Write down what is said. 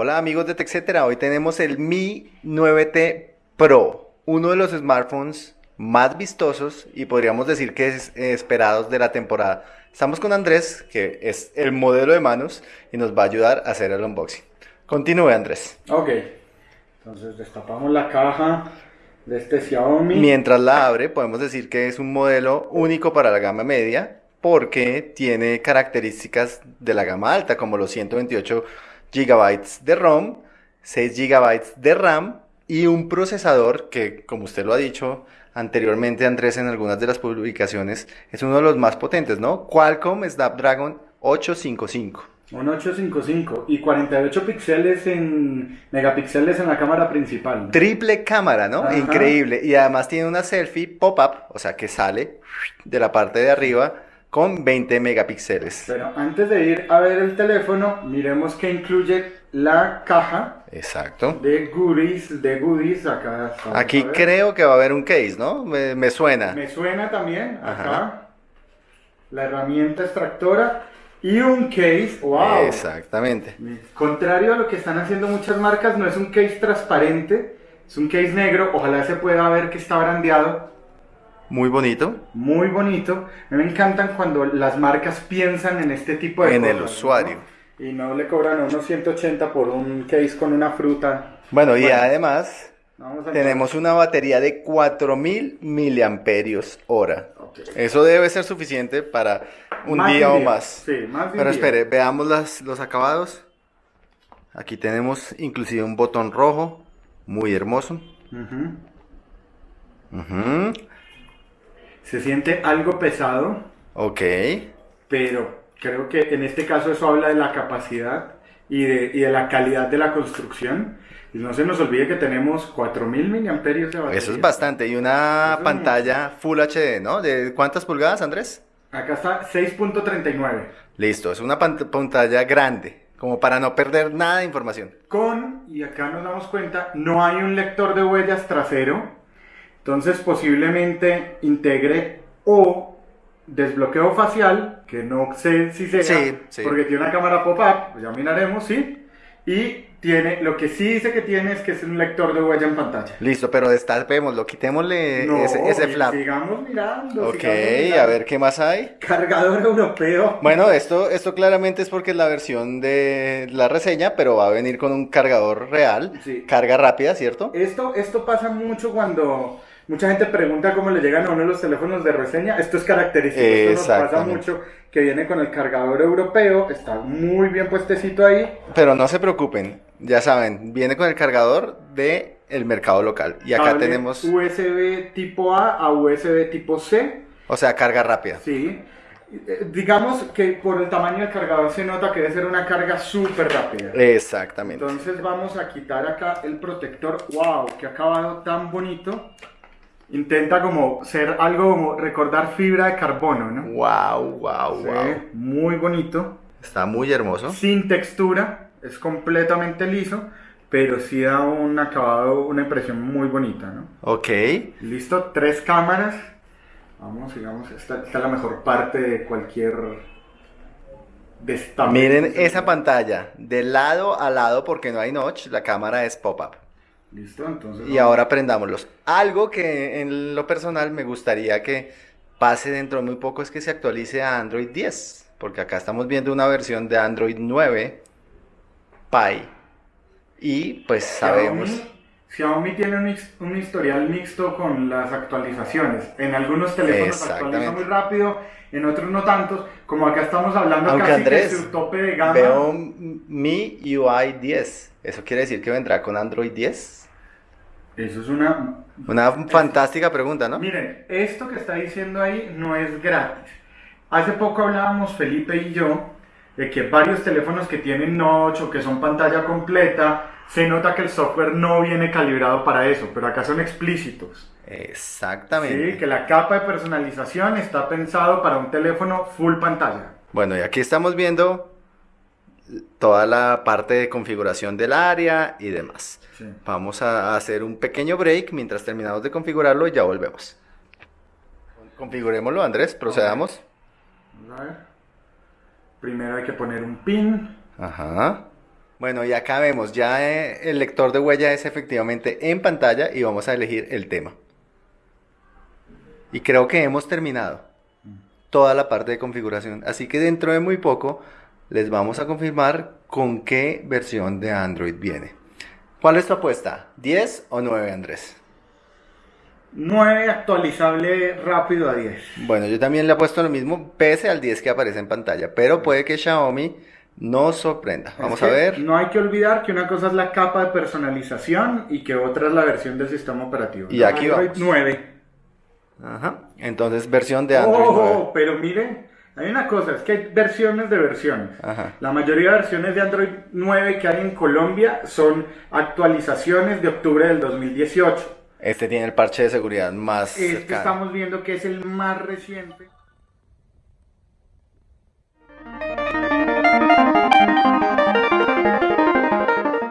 Hola amigos de TechCetera, hoy tenemos el Mi 9T Pro, uno de los smartphones más vistosos y podríamos decir que es eh, esperados de la temporada. Estamos con Andrés, que es el modelo de manos y nos va a ayudar a hacer el unboxing. Continúe Andrés. Ok, entonces destapamos la caja de este Xiaomi. Mientras la abre, podemos decir que es un modelo único para la gama media porque tiene características de la gama alta, como los 128 GB de ROM, 6 GB de RAM y un procesador que, como usted lo ha dicho anteriormente, Andrés, en algunas de las publicaciones, es uno de los más potentes, ¿no? Qualcomm Snapdragon 855. Un 855 y 48 píxeles en megapíxeles en la cámara principal. Triple cámara, ¿no? Increíble. Y además tiene una selfie pop-up, o sea que sale de la parte de arriba con 20 megapíxeles. Pero antes de ir a ver el teléfono, miremos que incluye la caja. Exacto. De goodies, de goodies acá. Aquí creo que va a haber un case, ¿no? Me, suena. Me suena también, acá. La herramienta extractora y un case, wow. Exactamente. Contrario a lo que están haciendo muchas marcas, no es un case transparente, es un case negro, ojalá se pueda ver que está brandeado muy bonito. Muy bonito. A mí me encantan cuando las marcas piensan en este tipo de en el usuario. Y no le cobran unos 180 por un case con una fruta. Bueno, y además tenemos una batería de 4000 miliamperios hora. Eso debe ser suficiente para un día, o más. Sí, más Pero espere, veamos las, los acabados. Aquí tenemos inclusive un botón rojo, muy hermoso. Se siente algo pesado. Ok. Pero creo que en este caso eso habla de la capacidad y de, y de la calidad de la construcción. Y no se nos olvide que tenemos 4000 mAh de batería. Eso es bastante. Y una pantalla Full HD, ¿no? ¿De cuántas pulgadas, Andrés? Acá está 6.39. Listo, es una pantalla grande, como para no perder nada de información. Con, y acá nos damos cuenta, no hay un lector de huellas trasero. Entonces posiblemente integre o desbloqueo facial, que no sé si sea, porque tiene una cámara pop-up, pues ya miraremos, ¿sí? Y tiene, lo que sí dice que tiene es que es un lector de huella en pantalla. Listo, pero destapémoslo, quitémosle ese, ese flap. Sigamos mirando. Ok, a ver qué más hay. Cargador europeo. Bueno, esto, esto claramente es porque es la versión de la reseña, pero va a venir con un cargador real. Carga rápida, ¿cierto? Esto, esto pasa mucho cuando Mucha gente pregunta cómo le llegan a uno los teléfonos de reseña. Esto es característico. Esto nos pasa mucho que viene con el cargador europeo. Está muy bien puestecito ahí. Pero no se preocupen. Ya saben, viene con el cargador de el mercado local. Y acá tenemos... USB tipo A a USB tipo C. O sea, carga rápida. Sí. Eh, digamos que por el tamaño del cargador se nota que debe ser una carga súper rápida. Exactamente. Entonces vamos a quitar acá el protector. ¡Wow! ¡Qué acabado tan bonito! Intenta como ser algo como recordar fibra de carbono, ¿no? Wow, wow, wow. Muy bonito. Está muy hermoso. Sin textura, es completamente liso, pero sí da un acabado, una impresión muy bonita, ¿no? Ok. Listo, tres cámaras. Vamos, digamos, esta, esta es la mejor parte de cualquier Miren esa pantalla, de lado a lado porque no hay notch, la cámara es pop-up. Listo, entonces. Y ahora aprendámoslos. Algo que en lo personal me gustaría que pase dentro de muy poco es que se actualice a Android 10. Porque acá estamos viendo una versión de Android 9 Pie. Y pues sabemos. Xiaomi, tiene un, historial mixto con las actualizaciones. En algunos teléfonos actualiza muy rápido, en otros no tantos. Como acá estamos hablando Aunque casi Andrés, su tope de gama. Veo Mi UI 10. ¿Eso quiere decir que vendrá con Android 10? Eso es una... Una fantástica pregunta, ¿no? Miren, esto que está diciendo ahí no es gratis. Hace poco hablábamos Felipe y yo de que varios teléfonos que tienen notch o que son pantalla completa, se nota que el software no viene calibrado para eso, pero acá son explícitos. Exactamente. Sí, que la capa de personalización está pensado para un teléfono full pantalla. Bueno, y aquí estamos viendo toda la parte de configuración del área y demás. Vamos a hacer un pequeño break mientras terminamos de configurarlo y ya volvemos. Configurémoslo, Andrés, procedamos. A ver. Primero hay que poner un pin. Ajá. Bueno, y acá vemos, ya eh, el lector de huella es efectivamente en pantalla y vamos a elegir el tema. Y creo que hemos terminado toda la parte de configuración. Así que dentro de muy poco les vamos a confirmar con qué versión de Android viene. ¿Cuál es tu apuesta? ¿10 o 9, Andrés? 9 actualizable rápido a 10. Bueno, yo también le apuesto lo mismo, pese al 10 que aparece en pantalla, pero puede que Xiaomi nos sorprenda. Vamos a ver. No hay que olvidar que una cosa es la capa de personalización y que otra es la versión del sistema operativo. Y aquí Android vamos. 9. Ajá. Entonces, versión de Android Oh, 9. pero miren, hay una cosa, es que hay versiones de versiones. Ajá. La mayoría de versiones de Android 9 que hay en Colombia son actualizaciones de octubre del 2018. Este tiene el parche de seguridad más Este cercano. estamos viendo que es el más reciente.